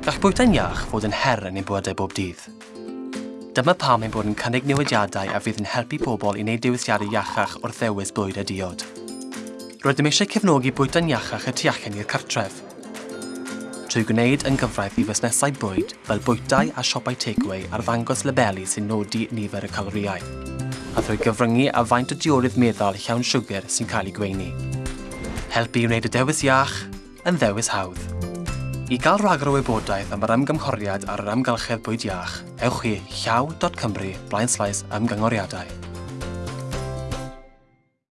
Gall bwyta'n iach fod yn her yn ein bywydau bob dydd. Dyma pam ein bod yn cynnig newidiadau a fydd yn helpu pobl i wneud diwysiadau iachach wrth ddewis bwyd a diod. Rydym eisiau cefnogi bwyta'n iachach y tu allan i'r cartref, trwy gwneud yn gyfraith i fusnesau bwyd fel bwytau a siopau takeaway ar ddangos labeli sy'n nodi nifer y caloriau, a thrwy gyfryngu a faint o diorydd meddal llawn siwgr sy'n cael ei gweini. Helpu i wneud y dewis iach yn ddewis hawdd. I gael rhagor o wybodaeth am yr ymgymghoriad ar yr amgylchedd bwyd iach, ewch i llaw.cymru blaen ymgynghoriadau.